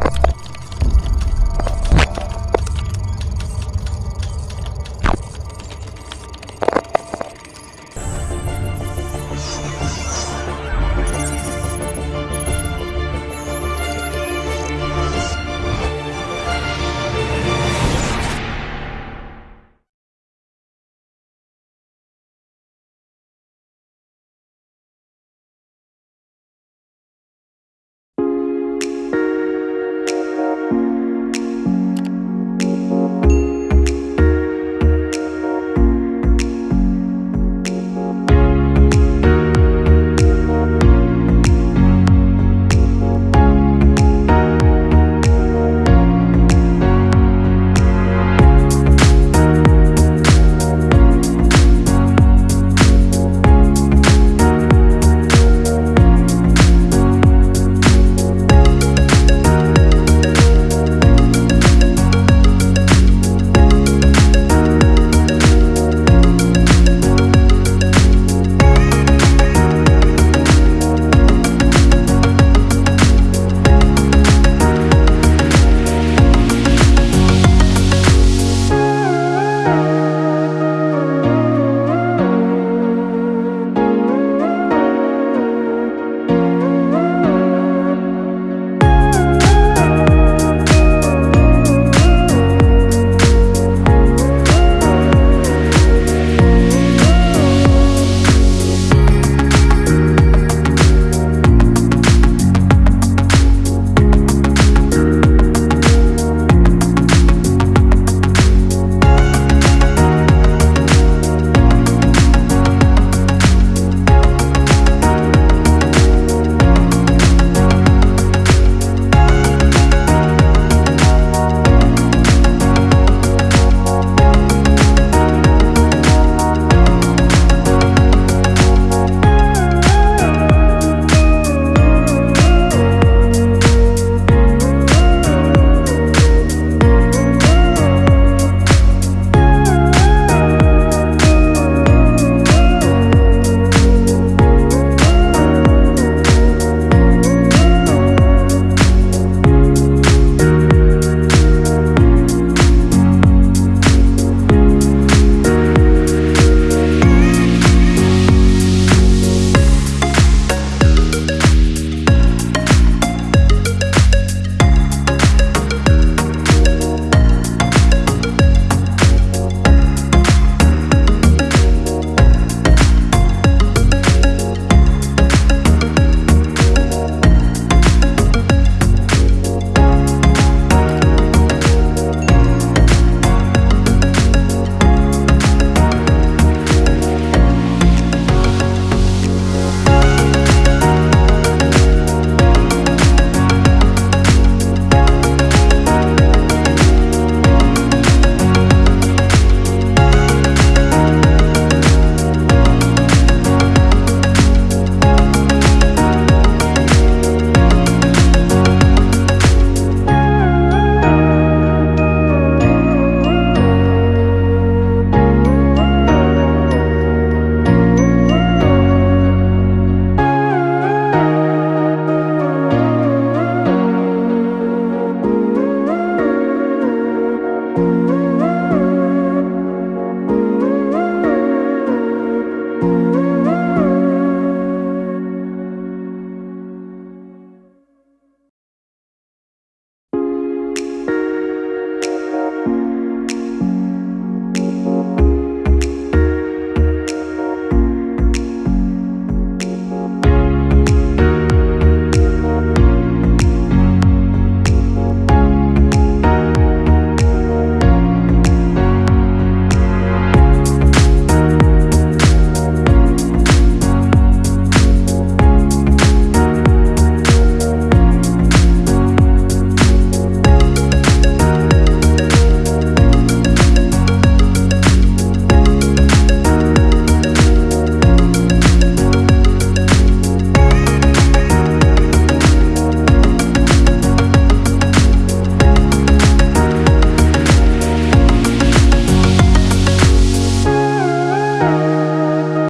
you